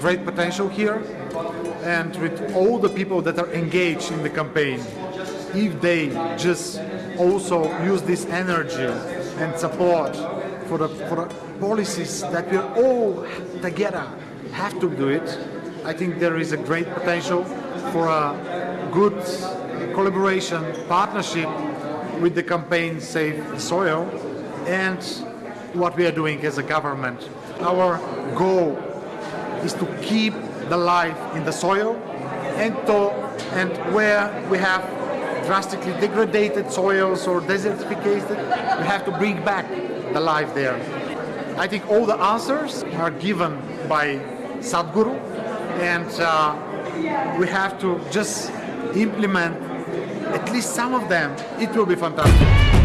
great potential here and with all the people that are engaged in the campaign, if they just also use this energy and support for the, for the policies that we all together have to do it, I think there is a great potential for a good collaboration, partnership with the campaign Save the Soil and what we are doing as a government. Our goal is to keep the life in the soil and, to, and where we have drastically degraded soils or desertification, we have to bring back the life there. I think all the answers are given by Sadhguru and uh, we have to just implement at least some of them. It will be fantastic.